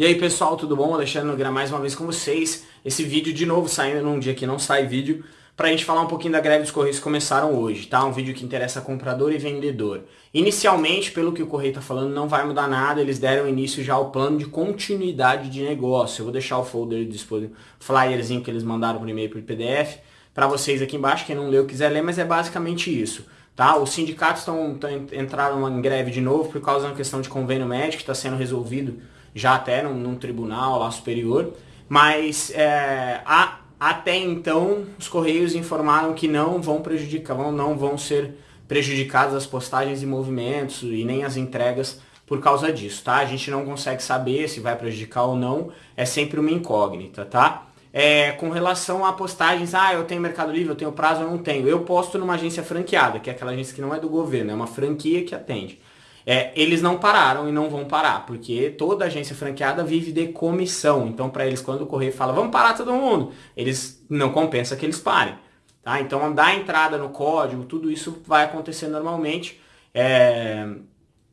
E aí pessoal, tudo bom? Alexandre Nogueira mais uma vez com vocês. Esse vídeo de novo saindo num dia que não sai vídeo, pra gente falar um pouquinho da greve dos Correios que começaram hoje, tá? Um vídeo que interessa comprador e vendedor. Inicialmente, pelo que o Correio tá falando, não vai mudar nada, eles deram início já ao plano de continuidade de negócio. Eu vou deixar o folder disponível, flyerzinho que eles mandaram por e-mail por PDF, para vocês aqui embaixo, quem não leu quiser ler, mas é basicamente isso. Tá? Os sindicatos estão entraram em greve de novo por causa da questão de convênio médico que está sendo resolvido já até num, num tribunal lá superior, mas é, a, até então os Correios informaram que não vão prejudicar, não, vão ser prejudicadas as postagens e movimentos e nem as entregas por causa disso, tá? A gente não consegue saber se vai prejudicar ou não, é sempre uma incógnita, tá? É, com relação a postagens, ah, eu tenho Mercado Livre, eu tenho prazo, eu não tenho. Eu posto numa agência franqueada, que é aquela agência que não é do governo, é uma franquia que atende. É, eles não pararam e não vão parar, porque toda agência franqueada vive de comissão. Então, para eles, quando o correio fala, vamos parar todo mundo, eles não compensa que eles parem. Tá? Então, dar entrada no código, tudo isso vai acontecer normalmente. É...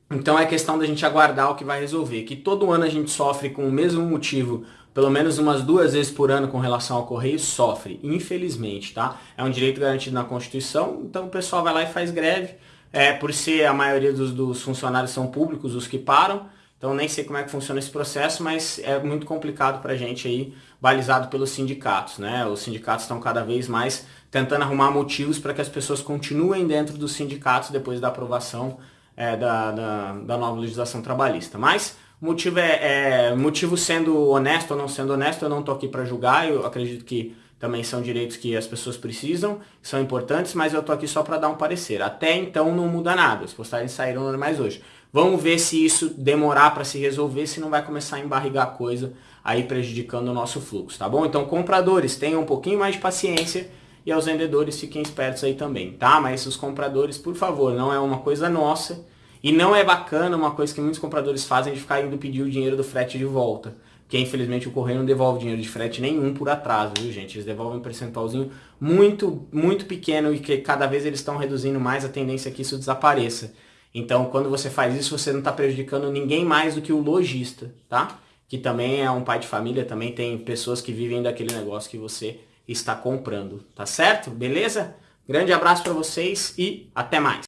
Então, é questão da gente aguardar o que vai resolver. Que todo ano a gente sofre com o mesmo motivo, pelo menos umas duas vezes por ano com relação ao correio, sofre, infelizmente. Tá? É um direito garantido na Constituição, então o pessoal vai lá e faz greve é, por ser a maioria dos, dos funcionários são públicos, os que param, então nem sei como é que funciona esse processo, mas é muito complicado para a gente aí, balizado pelos sindicatos. Né? Os sindicatos estão cada vez mais tentando arrumar motivos para que as pessoas continuem dentro dos sindicatos depois da aprovação é, da, da, da, nova legislação trabalhista. Mas o motivo é, é, motivo sendo honesto ou não sendo honesto, eu não estou aqui para julgar, eu acredito que também são direitos que as pessoas precisam, são importantes, mas eu tô aqui só para dar um parecer. Até então não muda nada, as postagens saíram normais hoje. Vamos ver se isso demorar para se resolver, se não vai começar a embarrigar coisa, aí prejudicando o nosso fluxo, tá bom? Então compradores, tenham um pouquinho mais de paciência e aos vendedores fiquem espertos aí também, tá? Mas os compradores, por favor, não é uma coisa nossa e não é bacana uma coisa que muitos compradores fazem de ficar indo pedir o dinheiro do frete de volta que infelizmente o correio não devolve dinheiro de frete nenhum por atraso, viu gente? Eles devolvem um percentualzinho muito, muito pequeno e que cada vez eles estão reduzindo mais a tendência que isso desapareça. Então, quando você faz isso, você não está prejudicando ninguém mais do que o lojista, tá? Que também é um pai de família, também tem pessoas que vivem daquele negócio que você está comprando, tá certo? Beleza? Grande abraço para vocês e até mais!